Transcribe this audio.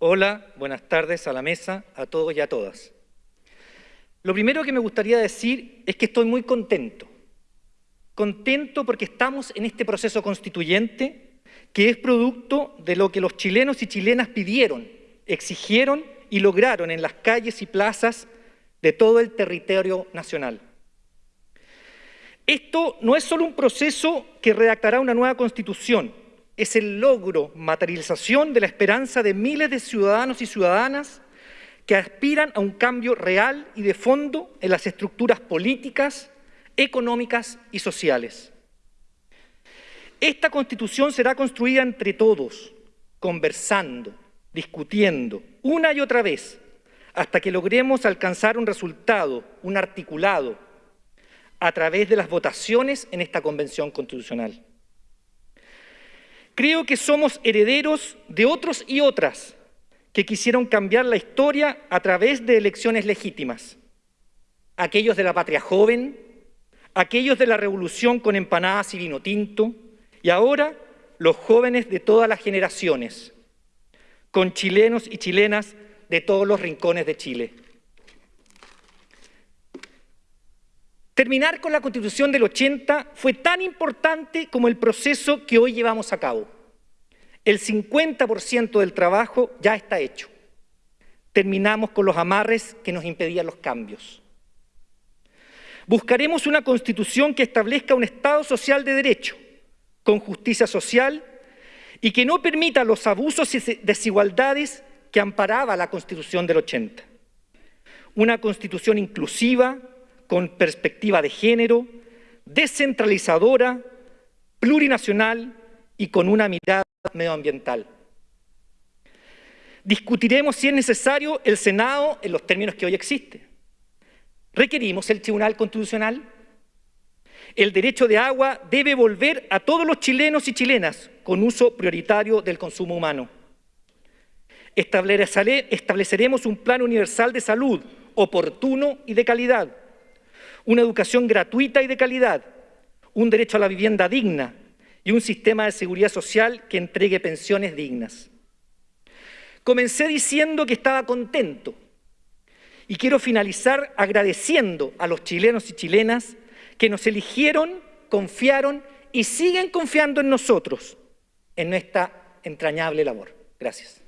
Hola, buenas tardes a la mesa, a todos y a todas. Lo primero que me gustaría decir es que estoy muy contento. Contento porque estamos en este proceso constituyente que es producto de lo que los chilenos y chilenas pidieron, exigieron y lograron en las calles y plazas de todo el territorio nacional. Esto no es solo un proceso que redactará una nueva constitución, es el logro, materialización de la esperanza de miles de ciudadanos y ciudadanas que aspiran a un cambio real y de fondo en las estructuras políticas, económicas y sociales. Esta Constitución será construida entre todos, conversando, discutiendo, una y otra vez, hasta que logremos alcanzar un resultado, un articulado, a través de las votaciones en esta Convención Constitucional. Creo que somos herederos de otros y otras que quisieron cambiar la historia a través de elecciones legítimas. Aquellos de la patria joven, aquellos de la revolución con empanadas y vino tinto, y ahora los jóvenes de todas las generaciones, con chilenos y chilenas de todos los rincones de Chile. Terminar con la Constitución del 80 fue tan importante como el proceso que hoy llevamos a cabo. El 50% del trabajo ya está hecho. Terminamos con los amarres que nos impedían los cambios. Buscaremos una Constitución que establezca un Estado social de derecho, con justicia social y que no permita los abusos y desigualdades que amparaba la Constitución del 80. Una Constitución inclusiva, con perspectiva de género, descentralizadora, plurinacional y con una mirada medioambiental. Discutiremos si es necesario el Senado en los términos que hoy existe. ¿Requerimos el Tribunal Constitucional? El derecho de agua debe volver a todos los chilenos y chilenas con uso prioritario del consumo humano. Estableceremos un plan universal de salud oportuno y de calidad una educación gratuita y de calidad, un derecho a la vivienda digna y un sistema de seguridad social que entregue pensiones dignas. Comencé diciendo que estaba contento y quiero finalizar agradeciendo a los chilenos y chilenas que nos eligieron, confiaron y siguen confiando en nosotros, en nuestra entrañable labor. Gracias.